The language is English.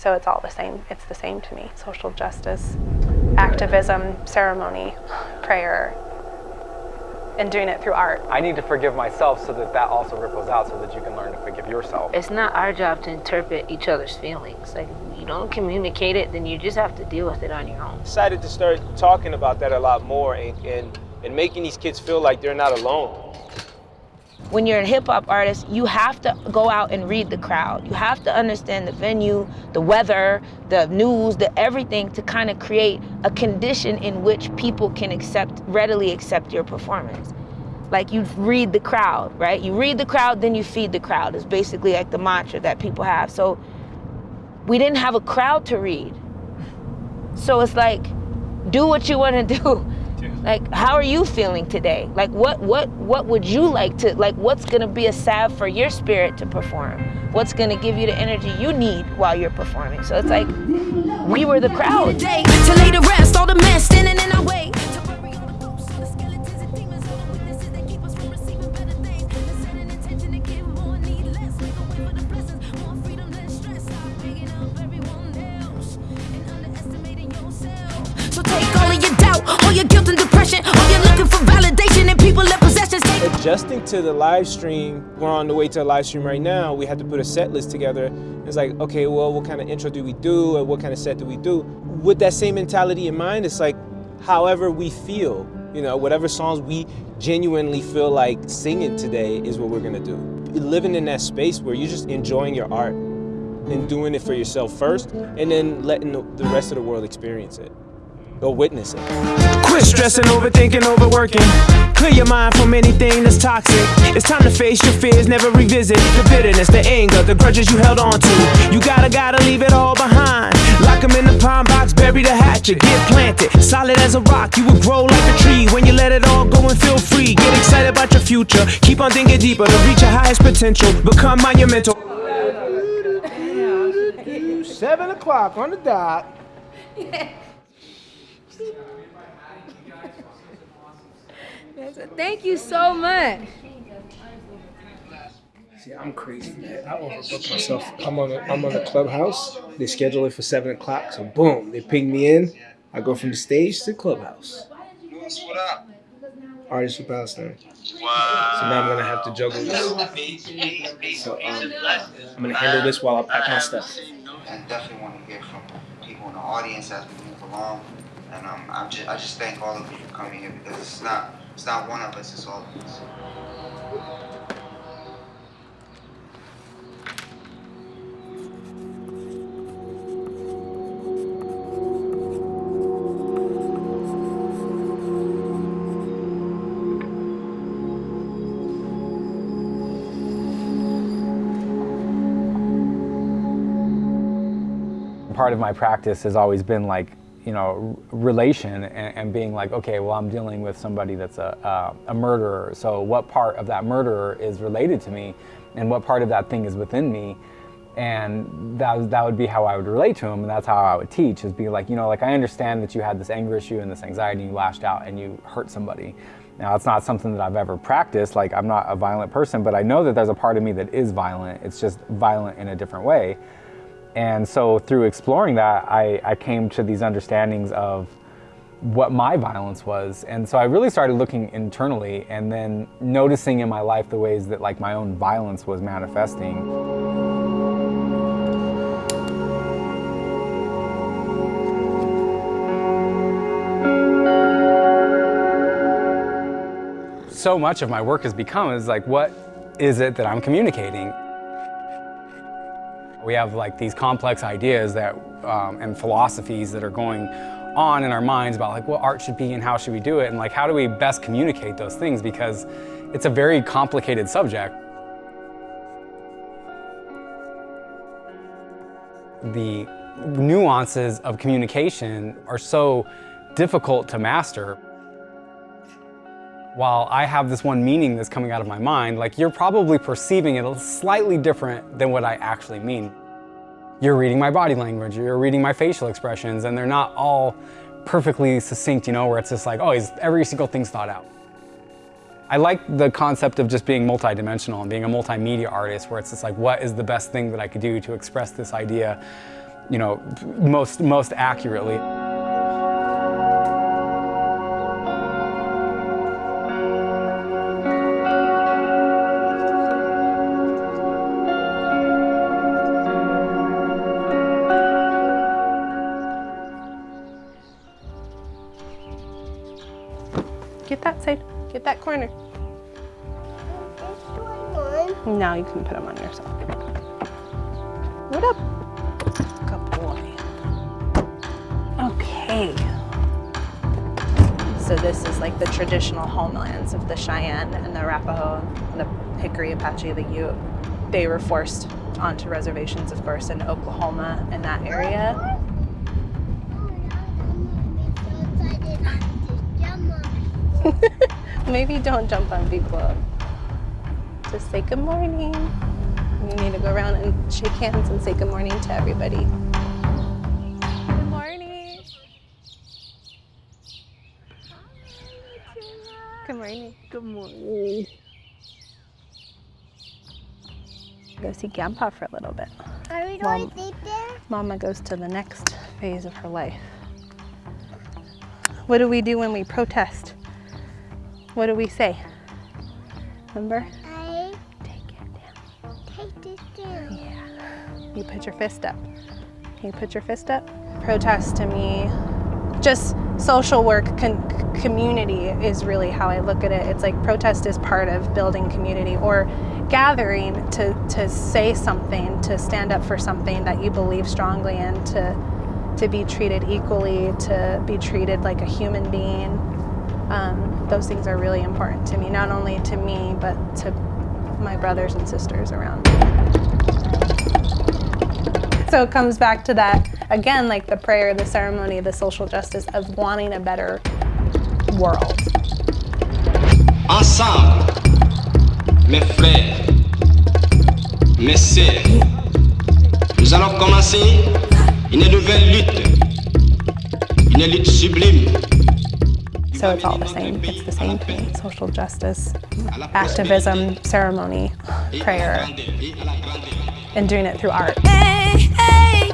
So it's all the same. It's the same to me. Social justice, activism, ceremony, prayer, and doing it through art. I need to forgive myself so that that also ripples out so that you can learn to forgive yourself. It's not our job to interpret each other's feelings. Like, you don't communicate it, then you just have to deal with it on your own. Decided to start talking about that a lot more and, and, and making these kids feel like they're not alone. When you're a hip hop artist, you have to go out and read the crowd. You have to understand the venue, the weather, the news, the everything to kind of create a condition in which people can accept, readily accept your performance. Like you read the crowd, right? You read the crowd, then you feed the crowd It's basically like the mantra that people have. So we didn't have a crowd to read. So it's like, do what you want to do. Like, how are you feeling today? Like, what, what, what would you like to, like, what's gonna be a salve for your spirit to perform? What's gonna give you the energy you need while you're performing? So it's like, we were the crowd. Adjusting to the live stream, we're on the way to a live stream right now. We had to put a set list together. It's like, okay, well, what kind of intro do we do? And what kind of set do we do? With that same mentality in mind, it's like, however we feel, you know, whatever songs we genuinely feel like singing today is what we're gonna do. Living in that space where you're just enjoying your art and doing it for yourself first, and then letting the the rest of the world experience it or witness it. Quit stressing, overthinking, overworking. Clear your mind from anything that's toxic. It's time to face your fears, never revisit the bitterness, the anger, the grudges you held on to. You gotta, gotta leave it all behind. Lock 'em in the pine box, bury the hatchet, get planted. Solid as a rock, you will grow like a tree when you let it all go and feel free. Get excited about your future. Keep on thinking deeper to reach your highest potential. Become monumental. Seven o'clock on the dot. Thank you so much. See, I'm crazy, man. I overbook myself. I'm on a, I'm on the clubhouse. They schedule it for seven o'clock, so boom, they ping me in. I go from the stage to the clubhouse. What up? Artist for Palestine. Wow. So now I'm gonna have to juggle this. So um, I'm gonna handle this while I pack my stuff. And definitely want to hear from people in the audience as we move along. And um, I'm just, I just thank all of you for coming here because it's not, it's not one of us, it's all of us. Part of my practice has always been like, you know, relation and, and being like, okay, well, I'm dealing with somebody that's a, a, a murderer. So what part of that murderer is related to me and what part of that thing is within me? And that, that would be how I would relate to him and that's how I would teach is be like, you know, like I understand that you had this anger issue and this anxiety, you lashed out and you hurt somebody. Now, it's not something that I've ever practiced, like I'm not a violent person, but I know that there's a part of me that is violent. It's just violent in a different way. And so through exploring that, I, I came to these understandings of what my violence was. And so I really started looking internally and then noticing in my life the ways that like my own violence was manifesting. So much of my work has become is like, what is it that I'm communicating? We have like these complex ideas that um, and philosophies that are going on in our minds about like what art should be and how should we do it and like how do we best communicate those things because it's a very complicated subject. The nuances of communication are so difficult to master. While I have this one meaning that's coming out of my mind, like you're probably perceiving it slightly different than what I actually mean. You're reading my body language, you're reading my facial expressions, and they're not all perfectly succinct, you know, where it's just like, oh, every single thing's thought out. I like the concept of just being multidimensional and being a multimedia artist where it's just like, what is the best thing that I could do to express this idea you know, most, most accurately. Get that side. Get that corner. Now you can put them on yourself. What up? Good boy. Okay. So this is like the traditional homelands of the Cheyenne and the Arapaho, and the Jicarilla, Apache, the Ute. They were forced onto reservations, of course, in Oklahoma and that area. Oh, Maybe don't jump on people. Just say good morning. You need to go around and shake hands and say good morning to everybody. Good morning. Good morning. Good morning. Go see Grandpa for a little bit. Are we Mom. going to sleep there? Mama goes to the next phase of her life. What do we do when we protest? What do we say? Remember? I Take it down. take this down. Yeah. You put your fist up. You put your fist up? Protest to me, just social work, community is really how I look at it. It's like protest is part of building community or gathering to, to say something, to stand up for something that you believe strongly in, to, to be treated equally, to be treated like a human being. Um, those things are really important to me, not only to me, but to my brothers and sisters around me. So it comes back to that, again, like the prayer, the ceremony, the social justice of wanting a better world. Ensemble, mes frères, mes sœurs, nous allons commencer une nouvelle lutte, une lutte sublime. So it's all the same. It's the same thing. Social justice, activism, ceremony, prayer, and doing it through art. Hey, hey,